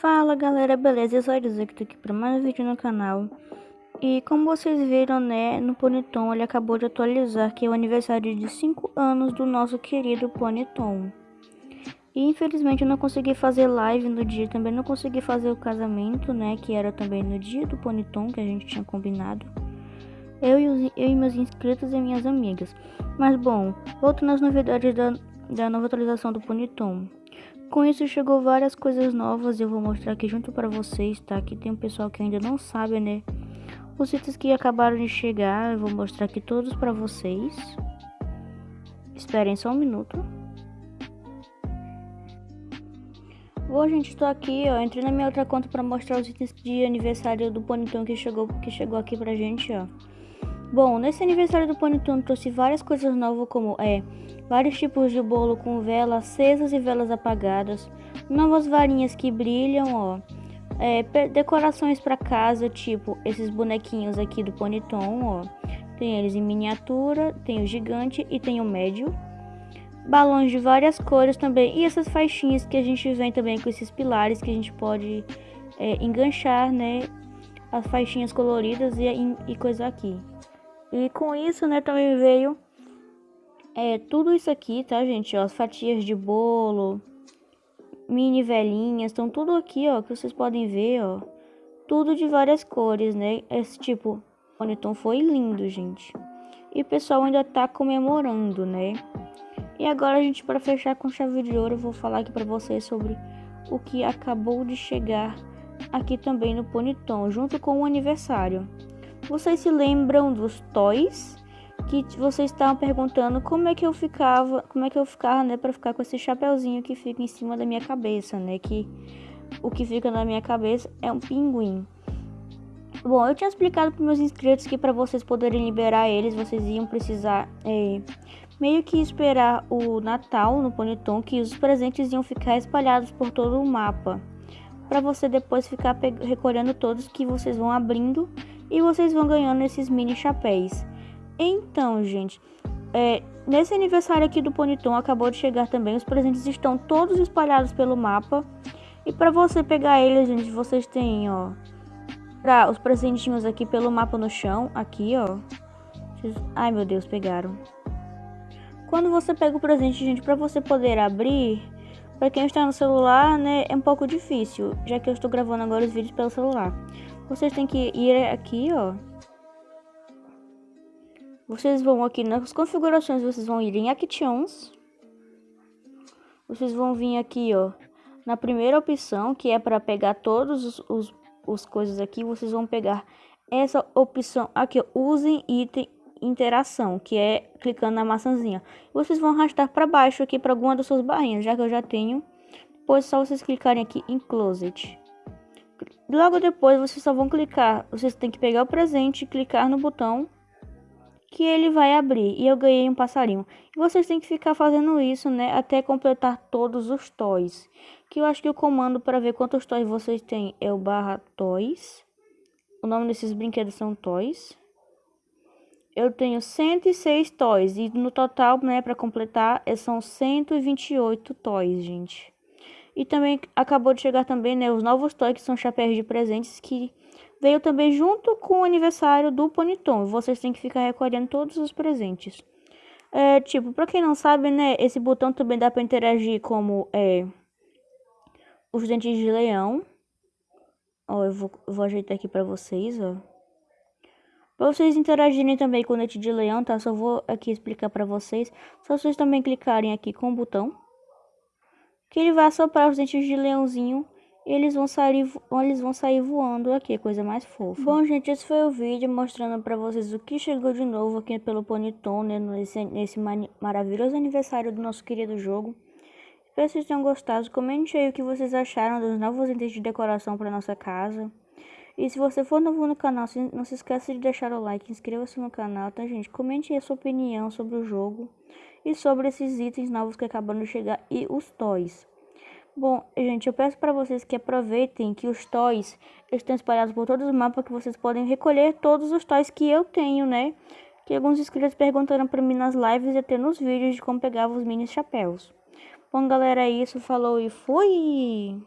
Fala galera, beleza? Eu sou a tô aqui para mais um vídeo no canal. E como vocês viram, né, no Ponyton ele acabou de atualizar que é o aniversário de 5 anos do nosso querido Ponyton E infelizmente eu não consegui fazer live no dia, também não consegui fazer o casamento, né, que era também no dia do Ponyton que a gente tinha combinado. Eu e, os, eu e meus inscritos e minhas amigas. Mas bom, voltando às novidades da, da nova atualização do Ponyton com isso chegou várias coisas novas, eu vou mostrar aqui junto para vocês, tá? Aqui tem um pessoal que ainda não sabe, né? Os itens que acabaram de chegar, eu vou mostrar aqui todos para vocês. Esperem só um minuto. Bom, gente, estou aqui, ó, entrei na minha outra conta para mostrar os itens de aniversário do Ponyton que chegou, que chegou aqui pra gente, ó. Bom, nesse aniversário do Ponyton trouxe várias coisas novas como é vários tipos de bolo com velas acesas e velas apagadas, novas varinhas que brilham, ó, é, decorações para casa, tipo esses bonequinhos aqui do Ponyton, ó, tem eles em miniatura, tem o gigante e tem o médio, balões de várias cores também. E essas faixinhas que a gente vem também com esses pilares que a gente pode é, enganchar, né, as faixinhas coloridas e, e coisa aqui. E com isso, né, também veio é tudo isso aqui, tá, gente? Ó, as fatias de bolo, mini velhinhas, estão tudo aqui, ó, que vocês podem ver, ó. Tudo de várias cores, né? Esse tipo, o Oniton foi lindo, gente. E o pessoal ainda tá comemorando, né? E agora, gente, para fechar com chave de ouro, eu vou falar aqui para vocês sobre o que acabou de chegar aqui também no Ponyton, junto com o aniversário. Vocês se lembram dos toys que vocês estavam perguntando como é que eu ficava, como é que eu ficava, né, para ficar com esse chapeuzinho que fica em cima da minha cabeça, né, que o que fica na minha cabeça é um pinguim. Bom, eu tinha explicado para meus inscritos que para vocês poderem liberar eles, vocês iam precisar é, meio que esperar o Natal no Ponyton, que os presentes iam ficar espalhados por todo o mapa, para você depois ficar recolhendo todos que vocês vão abrindo e vocês vão ganhando esses mini chapéus. Então, gente, é, nesse aniversário aqui do Ponyton acabou de chegar também. Os presentes estão todos espalhados pelo mapa. E para você pegar eles, gente, vocês têm, ó, pra, os presentinhos aqui pelo mapa no chão, aqui, ó. Ai, meu Deus, pegaram. Quando você pega o presente, gente, para você poder abrir, para quem está no celular, né, é um pouco difícil, já que eu estou gravando agora os vídeos pelo celular. Vocês têm que ir aqui, ó, vocês vão aqui nas configurações, vocês vão ir em Actions. Vocês vão vir aqui, ó, na primeira opção, que é para pegar todos os, os, os, coisas aqui. Vocês vão pegar essa opção aqui, ó, usem item interação, que é clicando na maçãzinha. Vocês vão arrastar para baixo aqui para alguma das suas barrinhas, já que eu já tenho. Depois é só vocês clicarem aqui em Closet. Logo depois vocês só vão clicar, vocês têm que pegar o presente e clicar no botão que ele vai abrir e eu ganhei um passarinho. E vocês têm que ficar fazendo isso, né, até completar todos os toys. Que eu acho que o comando para ver quantos toys vocês têm é o barra toys. O nome desses brinquedos são toys. Eu tenho 106 toys e no total, né, para completar, são 128 toys, gente. E também acabou de chegar também, né, os novos toys que são chapéus de presentes que veio também junto com o aniversário do Ponyton. Vocês têm que ficar recolhendo todos os presentes. É, tipo, pra quem não sabe, né, esse botão também dá pra interagir como é, os dentes de leão. Ó, eu vou, vou ajeitar aqui pra vocês, ó. Pra vocês interagirem também com o dente de leão, tá? Só vou aqui explicar pra vocês. Só vocês também clicarem aqui com o botão. Que ele vai assoprar os dentes de leãozinho eles vão sair, eles vão sair voando aqui, coisa mais fofa. Bom, gente, esse foi o vídeo mostrando pra vocês o que chegou de novo aqui pelo Ponyton, né, nesse, nesse maravilhoso aniversário do nosso querido jogo. Espero que vocês tenham gostado. Comente aí o que vocês acharam dos novos itens de decoração para nossa casa. E se você for novo no canal, não se esqueça de deixar o like, inscreva-se no canal, tá, gente? Comente a sua opinião sobre o jogo e sobre esses itens novos que acabaram de chegar e os toys. Bom, gente, eu peço para vocês que aproveitem que os toys estão espalhados por todos os mapas que vocês podem recolher todos os toys que eu tenho, né? Que alguns inscritos perguntaram para mim nas lives e até nos vídeos de como pegava os mini chapéus. Bom, galera, é isso. Falou e fui!